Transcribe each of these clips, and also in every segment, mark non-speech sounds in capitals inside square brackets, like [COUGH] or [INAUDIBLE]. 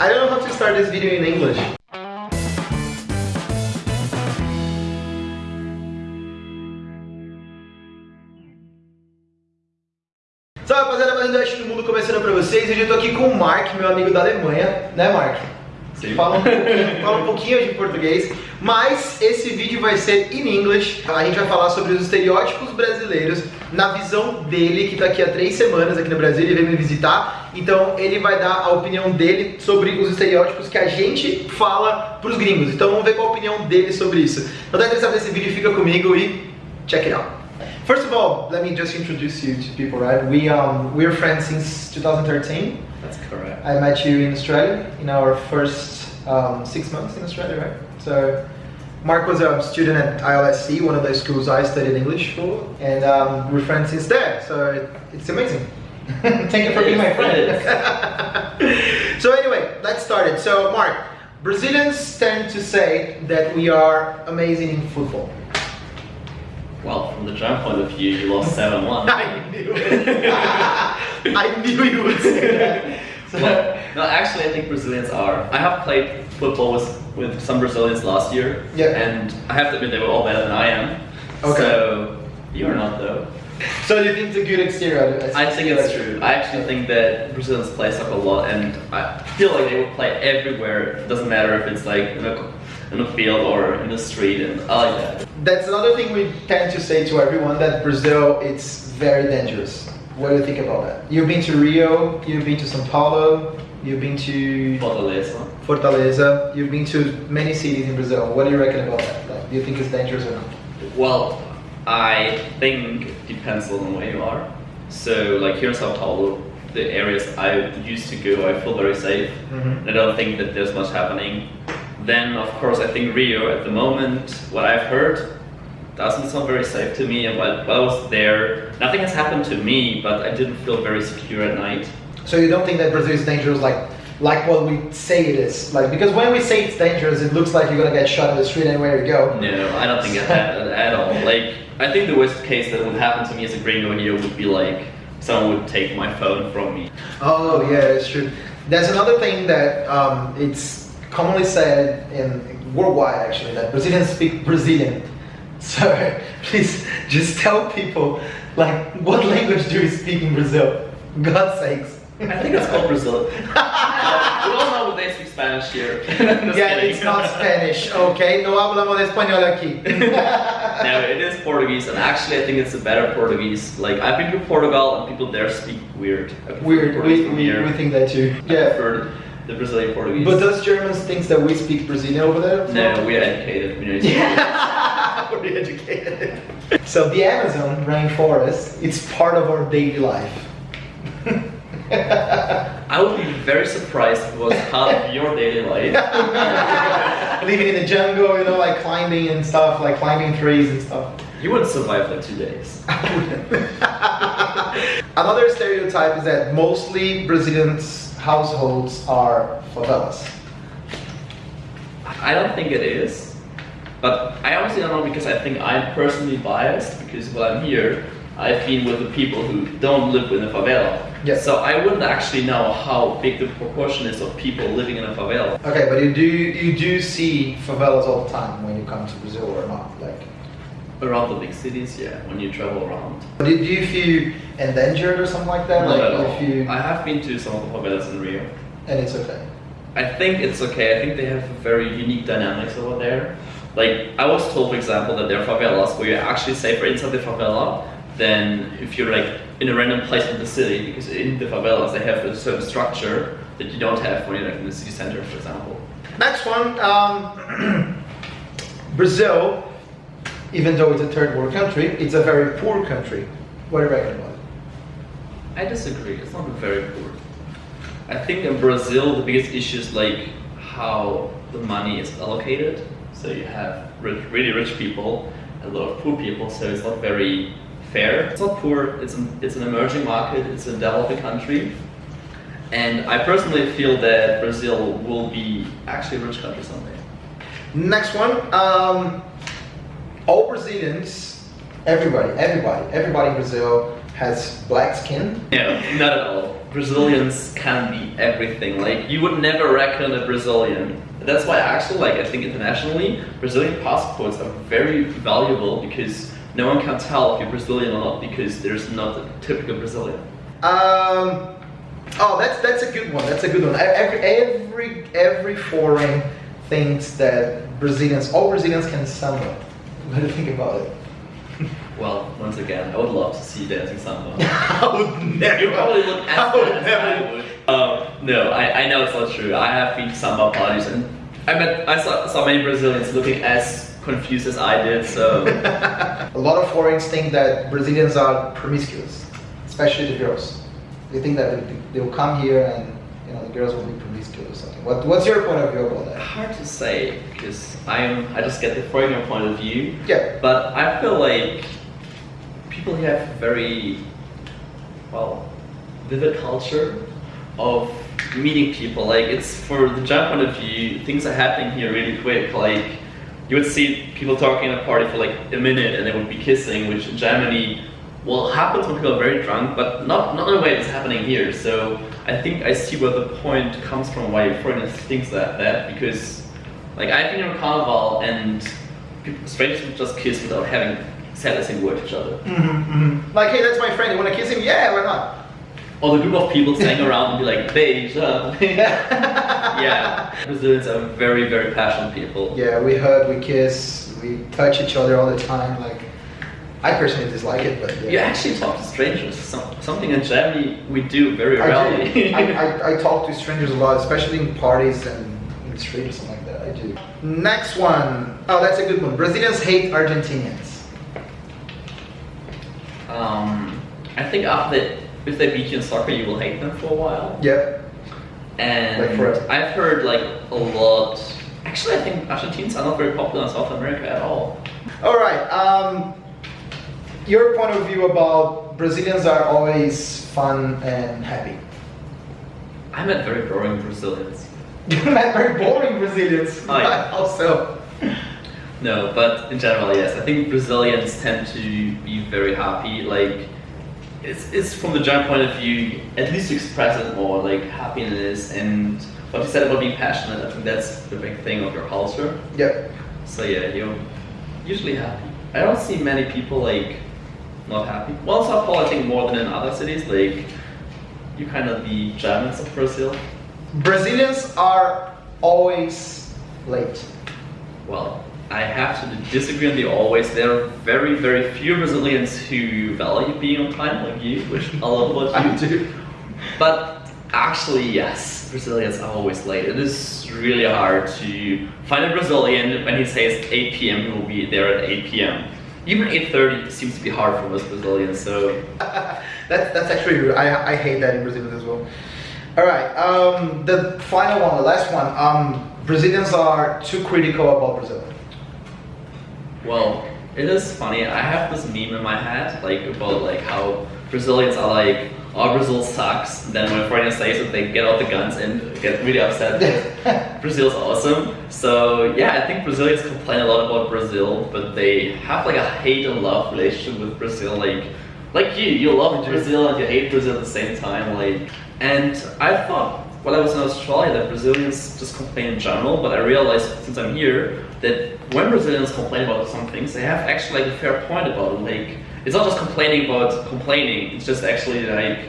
I don't know how to start this video in English. Salve rapaziada, mais um Dash do Mundo começando pra vocês. Hoje eu tô aqui com o Mark, meu amigo da Alemanha, né Mark? Sim. Fala um, pouquinho, fala um pouquinho de português, mas esse vídeo vai ser em inglês. A gente vai falar sobre os estereótipos brasileiros na visão dele, que tá aqui há três semanas aqui no Brasil, ele veio me visitar. Então ele vai dar a opinião dele sobre os estereótipos que a gente fala pros gringos. Então vamos ver qual a opinião dele sobre isso. Não tá interessado nesse vídeo, fica comigo e check it out. First of all, let me just introduce you to people, right? We um we're friends since 2013. That's correct. I met you in Australia in our first um, six months in Australia, right? So, Mark was a student at ILSC, one of the schools I studied English for, and um, we're friends since there. So it, it's amazing. [LAUGHS] Thank you for being my friend. [LAUGHS] so anyway, let's start it. So Mark, Brazilians tend to say that we are amazing in football. Well, from the German point of view, you lost [LAUGHS] 7 1. I knew it. I knew you would say that. [LAUGHS] So, no, actually, I think Brazilians are. I have played football with, with some Brazilians last year, Yeah. and I have to admit they were all better than I am. Okay. So, you're not, though. so you think it's a good exterior? I think it's true. I actually think that Brazilians play soccer a lot, and I feel like they will play everywhere. It doesn't matter if it's like in a, in a field or in the street, and I like that. That's another thing we tend to say to everyone that Brazil it's very dangerous. What do you think about that? You've been to Rio, you've been to São Paulo, you've been to Fortaleza. Fortaleza, you've been to many cities in Brazil. What do you reckon about that? Like, do you think it's dangerous or not? Well, I think it depends on where you are. So, like here in Sao Paulo, the areas I used to go, I feel very safe. Mhm. I don't think that there's much happening. Then, of course, I think Rio at the moment, what I've heard, doesn't sound very safe to me. And while, while I was there, nothing has happened to me, but I didn't feel very secure at night. So you don't think that Brazil is dangerous like like what we say it is? Like because when we say it's dangerous, it looks like you're gonna get shot in the street anywhere you go. No, I don't think it [LAUGHS] happened at all. Like, I think the worst case that would happen to me as a gringo here would be like someone would take my phone from me. Oh yeah, it's true. There's another thing that um, it's commonly said in worldwide actually that Brazilians speak Brazilian. [LAUGHS] So please just tell people like what language do you speak in Brazil? God's sakes. I think it's called Brazil. [LAUGHS] we all know they speak Spanish here. [LAUGHS] Yeah, kidding. it's not Spanish. Okay, no hablamos español aquí. no, it is Portuguese, and actually, I think it's a better Portuguese. Like I've been to Portugal, and people there speak weird. Weird. Portuguese We, we, we think that too. Yeah. prefer the Brazilian Portuguese. But does Germans think that we speak Brazilian over there? no, we are educated. We know educated. [LAUGHS] So the Amazon rainforest, it's part of our daily life. [LAUGHS] I would be very surprised if it was part of your daily life. [LAUGHS] Living in the jungle, you know, like climbing and stuff, like climbing trees and stuff. You wouldn't survive like two days. Another stereotype is that mostly Brazilians' households are favelas. I don't think it is, but I honestly don't know because I think I'm personally biased because while I'm here, I've been with the people who don't live in a favela. Yes. So I wouldn't actually know how big the proportion is of people living in a favela. Okay, but you do you do see favelas all the time when you come to Brazil or not? Like, Around the big cities, yeah, when you travel around. do, do you feel endangered or something like that? Not like at all. if you I have been to some of the favelas in Rio. and it's okay. I think it's okay. I think they have very unique dynamics over there. Like I was told, for example, that there are favelas where you're actually safer inside the favela than if you're like in a random place in the city, because in the favelas they have a certain structure that you don't have when you're like in the city center, for example. Next one, um, [CLEARS THROAT] Brazil, even though it's a third world country, it's a very poor country. What do you reckon about it? I disagree. It's not very poor. I think in Brazil the biggest issue is like how the money is allocated. So you have rich, really rich people, a lot of poor people. So it's not very fair. It's not poor. It's an, it's an emerging market. It's a developing country. And I personally feel that Brazil will be actually a rich country someday. Next one, um, all Brazilians, everybody, everybody, everybody in Brazil has black skin. No, not at all. Brazilians can be everything. Like you would never reckon a Brazilian. That's why actually, like I think internationally, Brazilian passports are very valuable because no one can tell if you're Brazilian or not because there's not a typical Brazilian. Um, oh, that's that's a good one. That's a good one. Every every every foreign thinks that Brazilians, all Brazilians can do you think about it? [LAUGHS] Well, once again, I would love to see dancing samba. [LAUGHS] I would never. You probably look as I would as I never. would. Um, no, I, I know it's not true. I have been to samba parties and I met I saw, saw many Brazilians looking as confused as I did. So [LAUGHS] A lot of foreigners think that Brazilians are promiscuous, especially the girls. They think that they, they will come here and you know the girls will be promiscuous or something. What, what's your point of view about that? hard to say because I am I just get the foreigner point of view. Yeah. But I feel like people here have very well vivid culture of meeting people. Like it's for the German point of view, things are happening here really quick. Like you would see people talking at a party for like a minute and they would be kissing, which in Germany well happens when people are very drunk, but not not in a way that's happening here. So I think I see where the point comes from why foreigners thinks that that because like I've been in a carnival and people, strangers would just kiss without having said a single word to each other. Mm-hmm, Like, hey, that's my friend. You want to kiss him? Yeah, why not? Or the group of people standing around and be like, Beija. [LAUGHS] yeah. Brazilians are very, very passionate people. Yeah, we hug, we kiss, we touch each other all the time. Like, I personally dislike it, but yeah. You actually talk to strangers. Some, something in Germany we do very I, rarely. do. I, I, I talk to strangers a lot, especially in parties and in the street or something like that. I do. Next one. Oh, that's a good one. Brazilians hate Argentinians. um, I think after if they beat you in soccer, you will hate them for a while. Yeah. And Like. I've heard like a lot. Actually, I think Argentines are not very popular in South America at all. All right. Um, your point of view about Brazilians are always fun and happy. I met very boring Brazilians. [LAUGHS] You met very boring Brazilians. Oh, yeah. [LAUGHS] How so? No, but in general, yes. I think Brazilians tend to be very happy. Like, it's, it's from the German point of view, at least express it more, like happiness and what you said about being passionate. I think that's the big thing of your culture. Yep. So yeah, you're usually happy. I don't see many people like not happy. Well, Paulo, I think more than in other cities. Like, you kind of the Germans of Brazil. Brazilians are always late. Well, I have to disagree on the always. There are very, very few Brazilians who value being on time like you, which I love about you. do. But actually, yes, Brazilians are always late. It is really hard to find a Brazilian when he says 8 p.m. He will be there at 8 p.m. Even 8:30 seems to be hard for most Brazilians. So [LAUGHS] That's that's actually. I, I hate that in Brazil as well. All right. Um, the final one, the last one. Um, Brazilians are too critical about Brazil. Well, it is funny. I have this meme in my head, like about like how Brazilians are like, "Oh, Brazil sucks." Then when foreigners say it, they get out the guns and get really upset. [LAUGHS] Brazil's awesome. So yeah, I think Brazilians complain a lot about Brazil, but they have like a hate and love relationship with Brazil. Like, like you, you love Brazil and you hate Brazil at the same time. Like, and I thought while I was in Australia that Brazilians just complain in general, but I realized since I'm here that when Brazilians complain about some things, they have actually like a fair point about it. Like, it's not just complaining about complaining; it's just actually like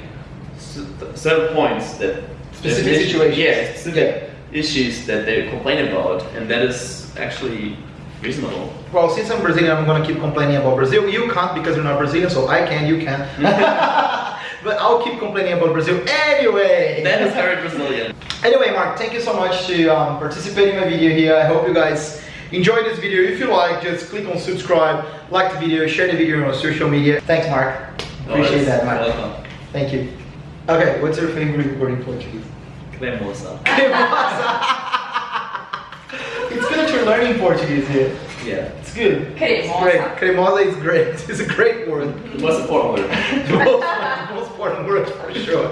certain points that Specific that- situations. Yeah, specific issues that they complain about, and that is actually reasonable. Well, since I'm Brazilian, I'm gonna keep complaining about Brazil. You can't because you're not Brazilian, so I can. You can. [LAUGHS] but I'll keep complaining about Brazil anyway. That is very Brazilian. Anyway, Mark, thank you so much to um, participate in my video here. I hope you guys enjoyed this video. If you like, just click on subscribe, like the video, share the video on social media. Thanks, Mark. Appreciate that, Mark. Welcome. Thank you. Okay, what's your favorite word in Portuguese? Cremosa. [LAUGHS] it's good that you're learning Portuguese here. Yeah. It's good. It's Cremosa. great. Cremosa is great. [LAUGHS] It's a great word. The [LAUGHS] most important word. the most, most important word for sure.